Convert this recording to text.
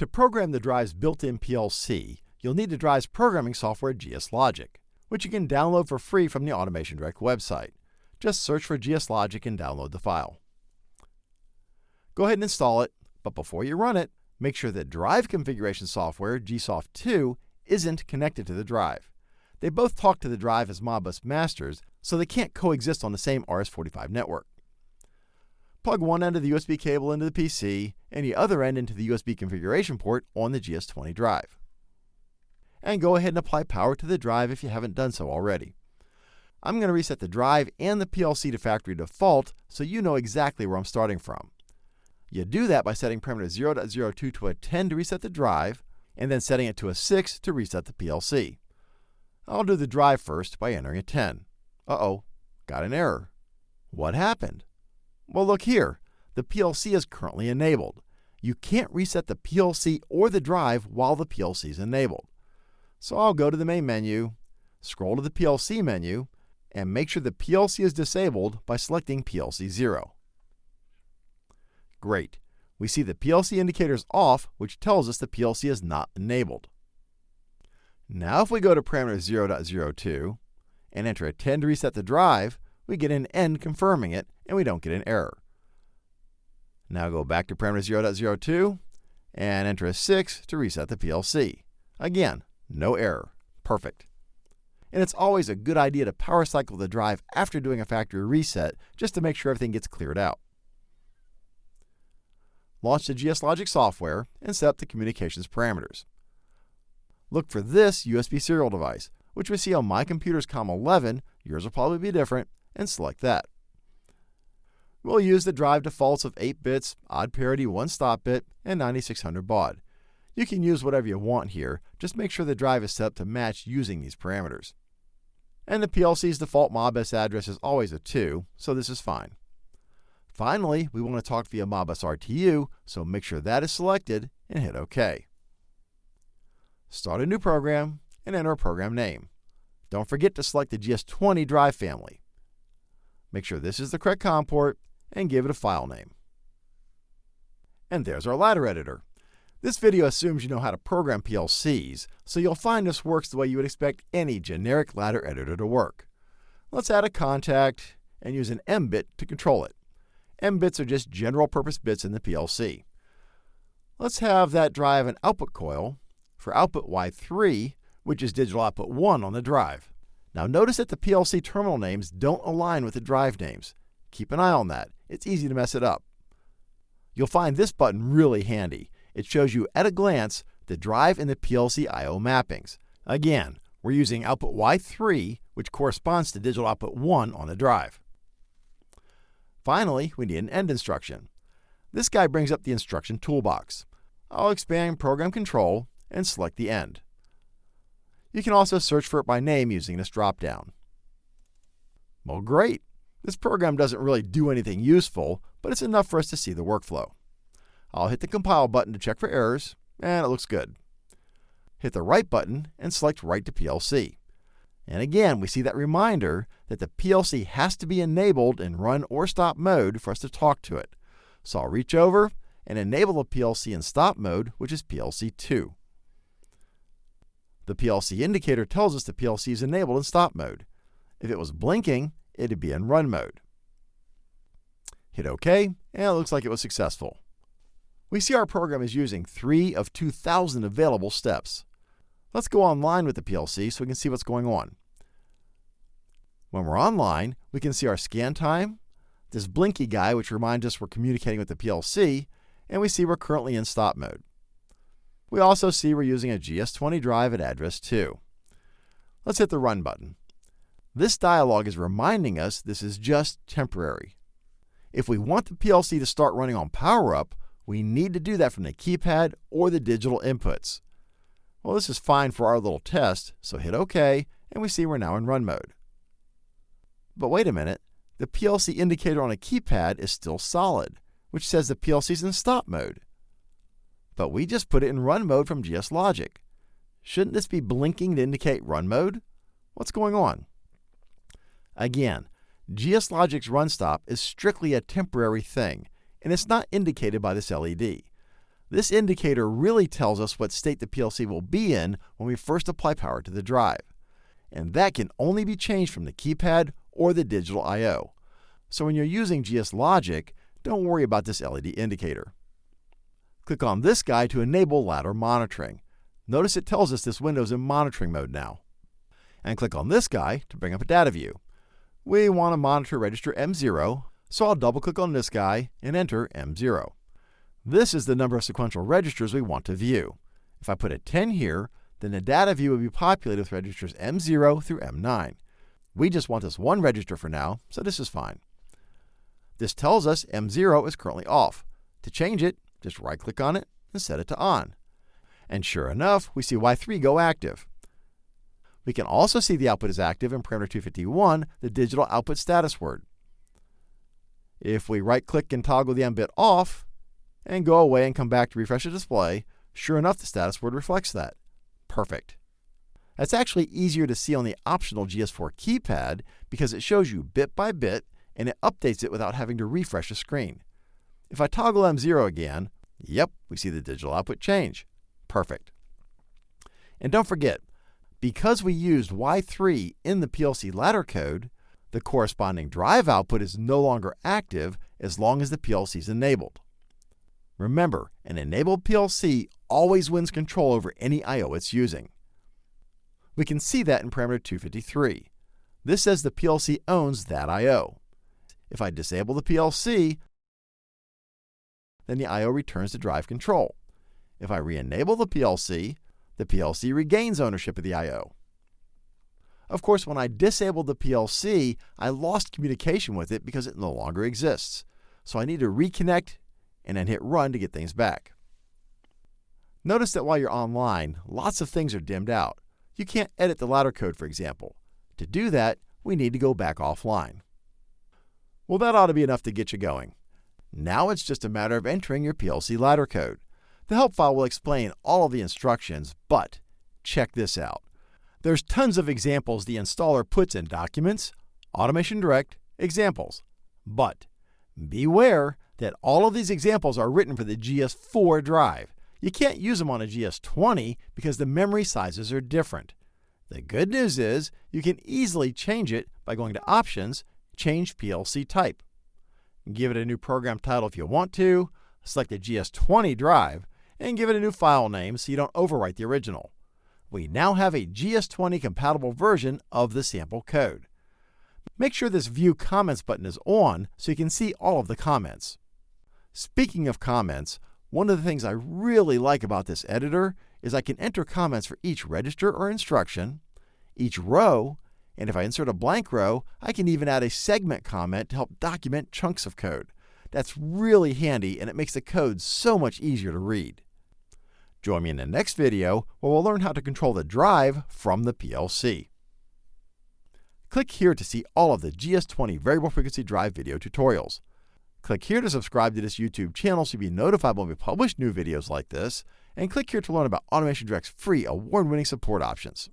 To program the drive's built-in PLC, you'll need the drive's programming software GSLogic, which you can download for free from the Automation Direct website. Just search for GSLogic and download the file. Go ahead and install it, but before you run it, make sure that drive configuration software, GSoft2, isn't connected to the drive. They both talk to the drive as Modbus masters, so they can't coexist on the same RS-45 network. Plug one end of the USB cable into the PC and the other end into the USB configuration port on the GS20 drive. And go ahead and apply power to the drive if you haven't done so already. I'm going to reset the drive and the PLC to factory default so you know exactly where I'm starting from. You do that by setting parameter 0.02 to a 10 to reset the drive, and then setting it to a 6 to reset the PLC. I'll do the drive first by entering a 10. Uh-oh, got an error. What happened? Well, look here. The PLC is currently enabled. You can't reset the PLC or the drive while the PLC is enabled. So I'll go to the main menu, scroll to the PLC menu, and make sure the PLC is disabled by selecting PLC 0. Great. We see the PLC indicator is off, which tells us the PLC is not enabled. Now if we go to parameter 0.02 and enter a 10 to reset the drive, we get an end confirming it, and we don't get an error. Now go back to parameter 0.02 and enter a 6 to reset the PLC. Again, no error. Perfect. And it's always a good idea to power cycle the drive after doing a factory reset just to make sure everything gets cleared out. Launch the GSLogic software and set up the communications parameters. Look for this USB serial device, which we see on my computer's COM11, yours will probably be different, and select that. We'll use the drive defaults of 8 bits, odd parity 1 stop bit, and 9600 baud. You can use whatever you want here, just make sure the drive is set up to match using these parameters. And the PLC's default Modbus address is always a 2, so this is fine. Finally, we want to talk via Modbus RTU, so make sure that is selected and hit OK. Start a new program and enter a program name. Don't forget to select the GS20 drive family. Make sure this is the correct COM port and give it a file name. And there's our ladder editor. This video assumes you know how to program PLCs, so you'll find this works the way you would expect any generic ladder editor to work. Let's add a contact and use an M bit to control it. M bits are just general purpose bits in the PLC. Let's have that drive an output coil for output Y3, which is digital output 1 on the drive. Now notice that the PLC terminal names don't align with the drive names. Keep an eye on that. It's easy to mess it up. You'll find this button really handy. It shows you at a glance the drive and the PLC I.O. mappings. Again, we're using output Y3, which corresponds to digital output 1 on the drive. Finally, we need an end instruction. This guy brings up the instruction toolbox. I'll expand Program Control and select the end. You can also search for it by name using this dropdown. Well, great. This program doesn't really do anything useful, but it's enough for us to see the workflow. I'll hit the Compile button to check for errors, and it looks good. Hit the Write button and select Write to PLC. And again, we see that reminder that the PLC has to be enabled in run or stop mode for us to talk to it. So I'll reach over and enable the PLC in stop mode, which is PLC 2. The PLC indicator tells us the PLC is enabled in stop mode. If it was blinking, it'd be in run mode. Hit OK, and it looks like it was successful. We see our program is using 3 of 2,000 available steps. Let's go online with the PLC so we can see what's going on. When we're online, we can see our scan time, this blinky guy which reminds us we're communicating with the PLC, and we see we're currently in stop mode. We also see we're using a GS20 drive at address 2. Let's hit the Run button. This dialog is reminding us this is just temporary. If we want the PLC to start running on PowerUp, we need to do that from the keypad or the digital inputs. Well, this is fine for our little test, so hit OK, and we see we're now in run mode. But wait a minute, the PLC indicator on a keypad is still solid, which says the PLC is in stop mode but we just put it in run mode from GS Logic. Shouldn't this be blinking to indicate run mode? What's going on? Again, GSLogic's run stop is strictly a temporary thing, and it's not indicated by this LED. This indicator really tells us what state the PLC will be in when we first apply power to the drive. And that can only be changed from the keypad or the digital I.O. So when you're using GS Logic, don't worry about this LED indicator. Click on this guy to enable ladder monitoring. Notice it tells us this window is in monitoring mode now. And click on this guy to bring up a data view. We want to monitor register M0, so I'll double click on this guy and enter M0. This is the number of sequential registers we want to view. If I put a 10 here, then the data view will be populated with registers M0 through M9. We just want this one register for now, so this is fine. This tells us M0 is currently off. To change it, just right-click on it and set it to on. And sure enough, we see Y3 go active. We can also see the output is active in parameter 251, the digital output status word. If we right-click and toggle the M bit off, and go away and come back to refresh the display, sure enough, the status word reflects that. Perfect. That's actually easier to see on the optional GS4 keypad because it shows you bit by bit and it updates it without having to refresh the screen. If I toggle M0 again, yep, we see the digital output change. Perfect. And don't forget, because we used Y3 in the PLC ladder code, the corresponding drive output is no longer active as long as the PLC is enabled. Remember, an enabled PLC always wins control over any I.O. it's using. We can see that in parameter 253. This says the PLC owns that I.O. If I disable the PLC, then the I.O. returns to drive control. If I re-enable the PLC, the PLC regains ownership of the I.O. Of course, when I disabled the PLC, I lost communication with it because it no longer exists. So I need to reconnect and then hit run to get things back. Notice that while you're online, lots of things are dimmed out. You can't edit the ladder code, for example. To do that, we need to go back offline. Well, that ought to be enough to get you going. Now it's just a matter of entering your PLC ladder code. The help file will explain all of the instructions, but check this out. There's tons of examples the installer puts in Documents, Automation Direct, Examples. But beware that all of these examples are written for the GS4 drive. You can't use them on a GS20 because the memory sizes are different. The good news is you can easily change it by going to Options change PLC type. Give it a new program title if you want to, select the GS20 drive, and give it a new file name so you don't overwrite the original. We now have a GS20 compatible version of the sample code. Make sure this View Comments button is on so you can see all of the comments. Speaking of comments, one of the things I really like about this editor is I can enter comments for each register or instruction, each row, and if I insert a blank row, I can even add a segment comment to help document chunks of code. That's really handy and it makes the code so much easier to read. Join me in the next video where we'll learn how to control the drive from the PLC. Click here to see all of the GS20 variable frequency drive video tutorials. Click here to subscribe to this YouTube channel so you'll be notified when we publish new videos like this, and click here to learn about Automation Direct's free award-winning support options.